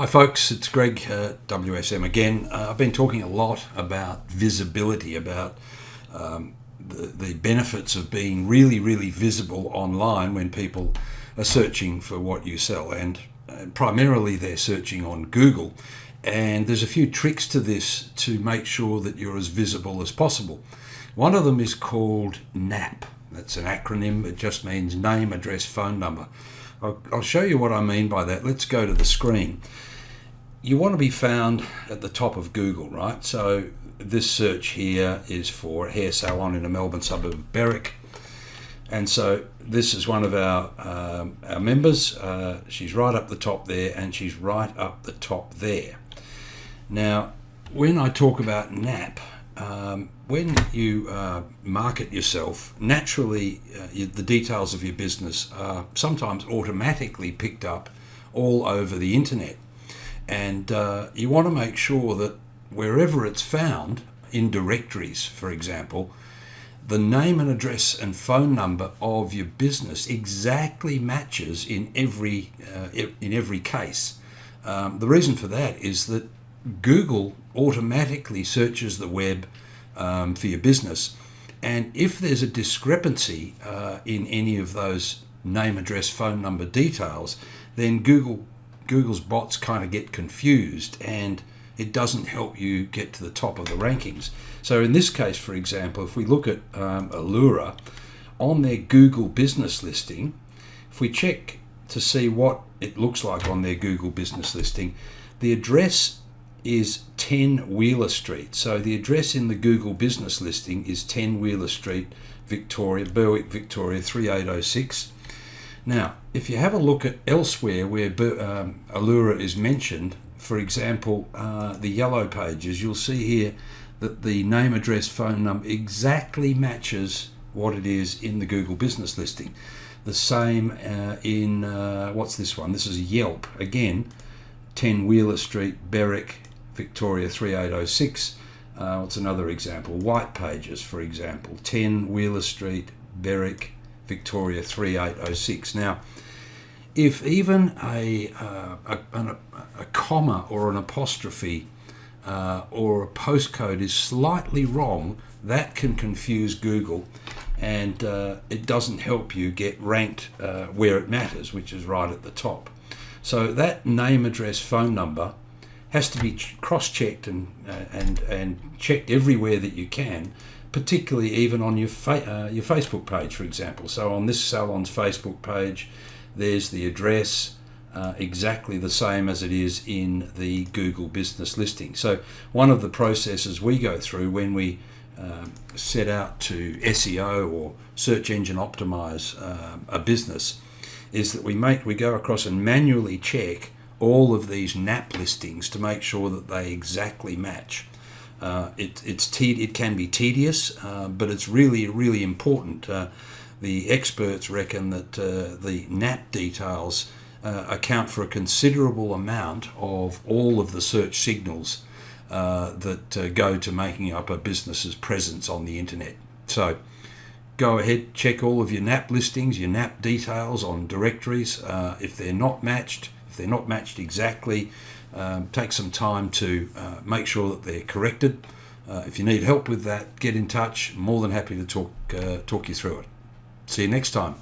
Hi, folks, it's Greg uh, WSM again. Uh, I've been talking a lot about visibility, about um, the, the benefits of being really, really visible online when people are searching for what you sell, and uh, primarily they're searching on Google. And there's a few tricks to this to make sure that you're as visible as possible. One of them is called NAP. That's an acronym, it just means name, address, phone number. I'll, I'll show you what I mean by that. Let's go to the screen you want to be found at the top of Google, right? So this search here is for hair salon in a Melbourne suburb of Berwick. And so this is one of our, um, our members. Uh, she's right up the top there and she's right up the top there. Now, when I talk about NAP, um, when you uh, market yourself, naturally uh, you, the details of your business are sometimes automatically picked up all over the internet. And uh, you want to make sure that wherever it's found, in directories, for example, the name and address and phone number of your business exactly matches in every uh, in every case. Um, the reason for that is that Google automatically searches the web um, for your business, and if there's a discrepancy uh, in any of those name, address, phone number details, then Google Google's bots kind of get confused and it doesn't help you get to the top of the rankings. So in this case, for example, if we look at um, Allura, on their Google business listing, if we check to see what it looks like on their Google business listing, the address is 10 Wheeler Street. So the address in the Google business listing is 10 Wheeler Street, Victoria, Berwick, Victoria 3806. Now, if you have a look at elsewhere where um, Allura is mentioned, for example, uh, the yellow pages, you'll see here that the name, address, phone number exactly matches what it is in the Google business listing. The same uh, in, uh, what's this one? This is Yelp. Again, 10 Wheeler Street, Berwick, Victoria 3806. Uh, what's another example? White Pages, for example, 10 Wheeler Street, Berwick, Victoria 3806. Now, if even a, uh, a, a, a, comma or an apostrophe uh, or a postcode is slightly wrong, that can confuse Google and uh, it doesn't help you get ranked uh, where it matters, which is right at the top. So that name, address, phone number has to be cross-checked and, uh, and, and checked everywhere that you can particularly even on your fa- uh, your Facebook page, for example. So on this salon's Facebook page, there's the address. Uh, exactly the same as it is in the Google business listing. So, one of the processes we go through when we um, set out to SEO or search engine optimize uh, a business is that we make we go across and manually check all of these NAP listings to make sure that they exactly match. Uh, it, it's te- it can be tedious, uh, but it's really, really important. Uh, the experts reckon that uh, the NAP details uh, account for a considerable amount of all of the search signals uh, that go to making up a business's presence on the internet. So go ahead, check all of your NAP listings, your NAP details on directories. if they're not matched, they're not matched exactly, um, take some time to uh, make sure that they're corrected. Uh, if you need help with that, get in touch. More than happy to talk uh, talk you through it. See you next time.